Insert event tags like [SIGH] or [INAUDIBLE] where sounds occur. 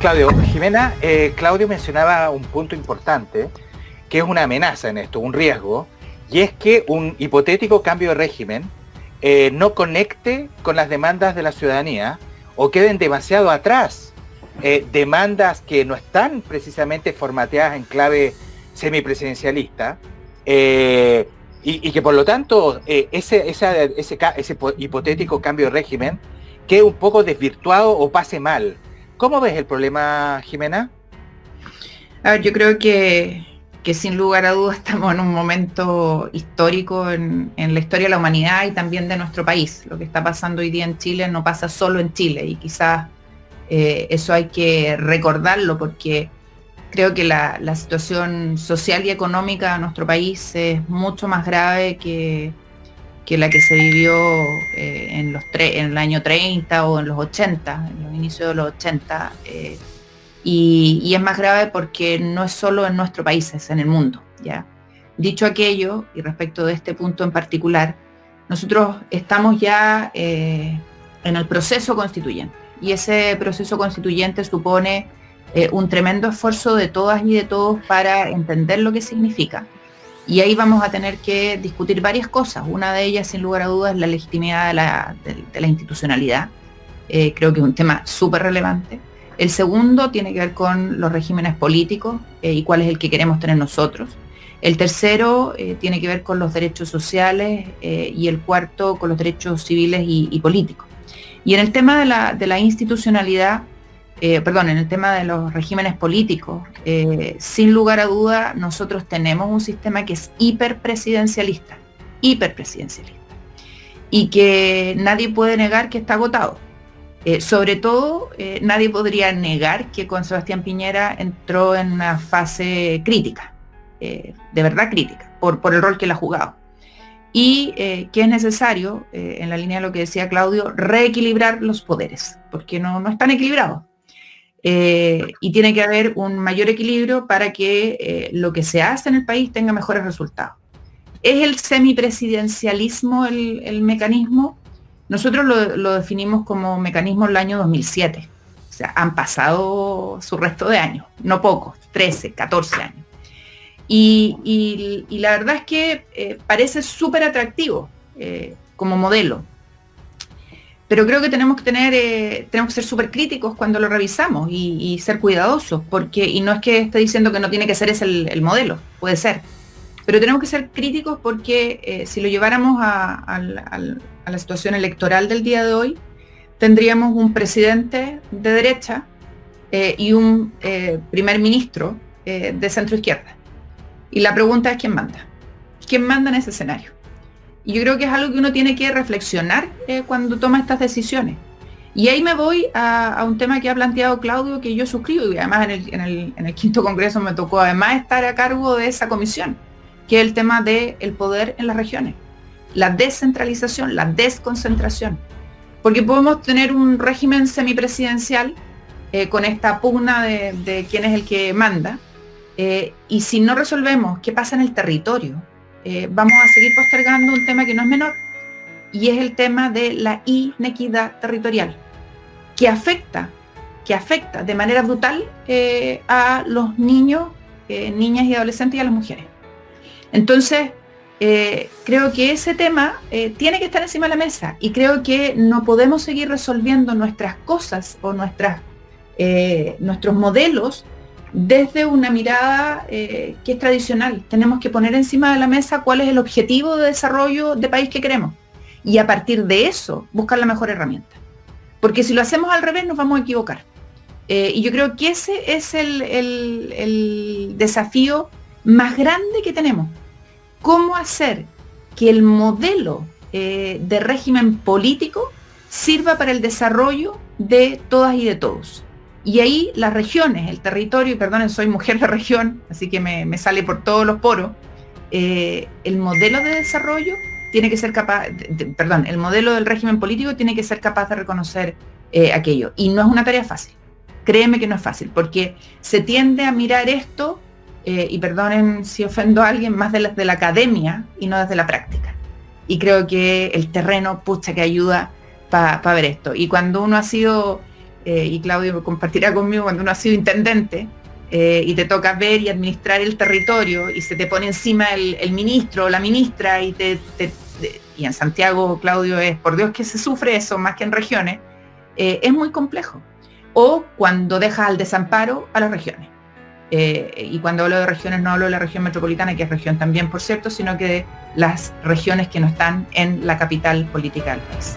Claudio, Jimena, eh, Claudio mencionaba un punto importante, que es una amenaza en esto, un riesgo, y es que un hipotético cambio de régimen eh, no conecte con las demandas de la ciudadanía o queden demasiado atrás. Eh, demandas que no están precisamente formateadas en clave semipresidencialista y, y, que por lo tanto ese, ese, ese hipotético cambio de régimen quede un poco desvirtuado o pase mal. ¿Cómo ves el problema, Jimena? A ver, yo creo que, sin lugar a dudas [LAUGHS] estamos en un momento histórico en, la historia de la humanidad y también de nuestro país. Lo que está pasando hoy día en Chile no pasa solo en Chile y quizás eh, eso hay que recordarlo porque creo que la, situación social y económica de nuestro país es mucho más grave que, que la que se vivió eh, en, los en el año 30 o en los 80, en los inicios de los 80. Eh, y, es más grave porque no es solo en nuestro país, es en el mundo. ¿ya? Dicho aquello, y respecto de este punto en particular, nosotros estamos ya eh, en el proceso constituyente. Y ese proceso constituyente supone un tremendo esfuerzo de todas y de todos para entender lo que significa y ahí vamos a tener que discutir varias cosas. Una de ellas, sin lugar a dudas, es la legitimidad de la, institucionalidad. Eh, creo que es un tema súper relevante. El segundo tiene que ver con los regímenes políticos eh, y cuál es el que queremos tener nosotros. El tercero eh, tiene que ver con los derechos sociales y el cuarto con los derechos civiles y, políticos. Y en el tema de la institucionalidad, eh, perdón, en el tema de los regímenes políticos, eh, sin lugar a duda, nosotros tenemos un sistema que es hiperpresidencialista, hiperpresidencialista, y que nadie puede negar que está agotado. Eh, sobre todo, nadie podría negar que con Sebastián Piñera entró en una fase crítica, de verdad crítica, por, el rol que él ha jugado y que es necesario, en la línea de lo que decía Claudio, reequilibrar los poderes, porque no, no están equilibrados. Eh, y tiene que haber un mayor equilibrio para que eh, lo que se hace en el país tenga mejores resultados. ¿Es el semipresidencialismo el, el mecanismo? Nosotros lo, definimos como mecanismo el año 2007. O sea, han pasado su resto de años, no pocos, 13, 14 años. Y, la verdad es que eh, parece súper atractivo como modelo pero creo que tenemos que tener, eh, tenemos que ser súper críticos cuando lo revisamos y, ser cuidadosos, porque, y no es que esté diciendo que no tiene que ser ese el, modelo, puede ser, pero tenemos que ser críticos porque eh, si lo lleváramos a, la situación electoral del día de hoy, tendríamos un presidente de derecha eh, y un primer ministro de centro izquierda. Y la pregunta es quién manda. ¿Quién manda en ese escenario? Y yo creo que es algo que uno tiene que reflexionar eh, cuando toma estas decisiones. Y ahí me voy a, un tema que ha planteado Claudio, que yo suscribo, y además en el, quinto congreso me tocó además estar a cargo de esa comisión, que es el tema del poder en las regiones, la descentralización, la desconcentración. Porque podemos tener un régimen semipresidencial eh, con esta pugna de, quién es el que manda, eh, y si no resolvemos qué pasa en el territorio, eh, vamos a seguir postergando un tema que no es menor, y es el tema de la inequidad territorial, que afecta, que afecta de manera brutal eh, a los niños, eh, niñas y adolescentes y a las mujeres. Entonces, creo que ese tema tiene que estar encima de la mesa y creo que no podemos seguir resolviendo nuestras cosas o nuestras, nuestros modelos desde una mirada eh, que es tradicional. Tenemos que poner encima de la mesa cuál es el objetivo de desarrollo de país que queremos y a partir de eso buscar la mejor herramienta. Porque si lo hacemos al revés nos vamos a equivocar. Eh, y yo creo que ese es el, desafío más grande que tenemos. ¿Cómo hacer que el modelo eh, de régimen político sirva para el desarrollo de todas y de todos? Y ahí las regiones, el territorio, y perdonen, soy mujer de región, así que me, sale por todos los poros, eh, el modelo de desarrollo tiene que ser capaz, perdón, el modelo del régimen político tiene que ser capaz de reconocer eh, aquello. Y no es una tarea fácil. Créeme que no es fácil, porque se tiende a mirar esto, eh, y perdonen si ofendo a alguien, más de la, de la academia y no desde la práctica. Y creo que el terreno, pucha, que ayuda para ver esto. Y cuando uno ha sido eh, y Claudio compartirá conmigo cuando uno ha sido intendente, eh, y te toca ver y administrar el territorio y se te pone encima el, ministro o la ministra y te, y en Santiago, Claudio, es por Dios que se sufre eso más que en regiones, eh, es muy complejo. O cuando dejas al desamparo a las regiones. Y cuando hablo de regiones no hablo de la región metropolitana, que es región también, por cierto, sino que de las regiones que no están en la capital política del país.